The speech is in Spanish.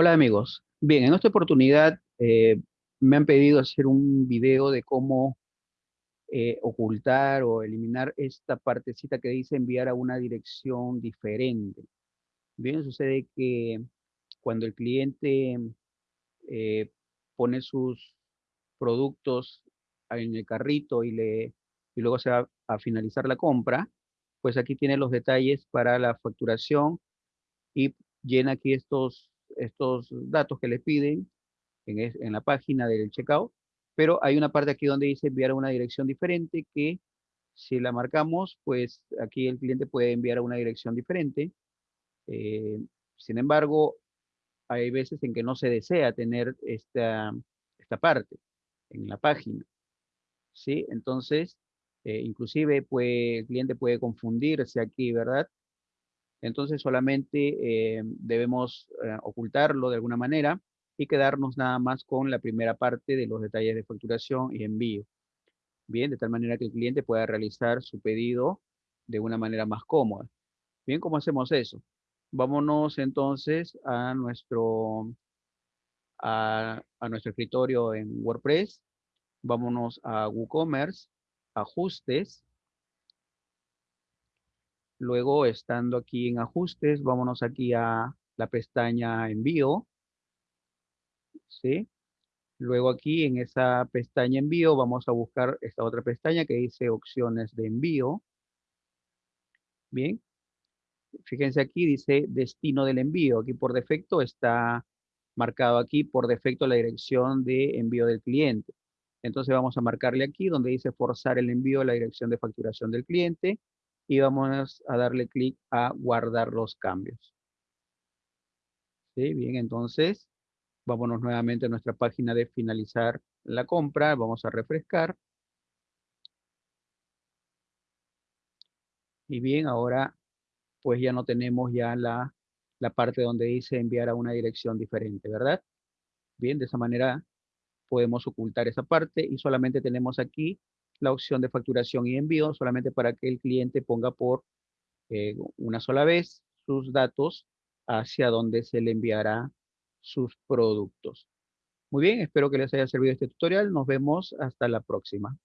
Hola amigos. Bien, en esta oportunidad eh, me han pedido hacer un video de cómo eh, ocultar o eliminar esta partecita que dice enviar a una dirección diferente. Bien, sucede que cuando el cliente eh, pone sus productos en el carrito y, le, y luego se va a finalizar la compra, pues aquí tiene los detalles para la facturación y llena aquí estos estos datos que le piden en, la página del checkout, pero hay una parte aquí donde dice enviar a una dirección diferente que si la marcamos, pues aquí el cliente puede enviar a una dirección diferente. Eh, sin embargo, hay veces en que no se desea tener esta, esta parte en la página. ¿Sí? Entonces, eh, inclusive el cliente puede confundirse aquí, ¿verdad? Entonces solamente eh, debemos eh, ocultarlo de alguna manera y quedarnos nada más con la primera parte de los detalles de facturación y envío. Bien, de tal manera que el cliente pueda realizar su pedido de una manera más cómoda. Bien, ¿cómo hacemos eso? Vámonos entonces a nuestro, a, a nuestro escritorio en WordPress. Vámonos a WooCommerce, ajustes, Luego, estando aquí en ajustes, vámonos aquí a la pestaña envío. ¿Sí? Luego aquí en esa pestaña envío vamos a buscar esta otra pestaña que dice opciones de envío. Bien. Fíjense aquí dice destino del envío. Aquí por defecto está marcado aquí por defecto la dirección de envío del cliente. Entonces vamos a marcarle aquí donde dice forzar el envío a la dirección de facturación del cliente y vamos a darle clic a guardar los cambios. ¿Sí? Bien, entonces vámonos nuevamente a nuestra página de finalizar la compra. Vamos a refrescar. Y bien, ahora pues ya no tenemos ya la, la parte donde dice enviar a una dirección diferente, ¿verdad? Bien, de esa manera podemos ocultar esa parte y solamente tenemos aquí la opción de facturación y envío solamente para que el cliente ponga por eh, una sola vez sus datos hacia donde se le enviará sus productos. Muy bien, espero que les haya servido este tutorial. Nos vemos hasta la próxima.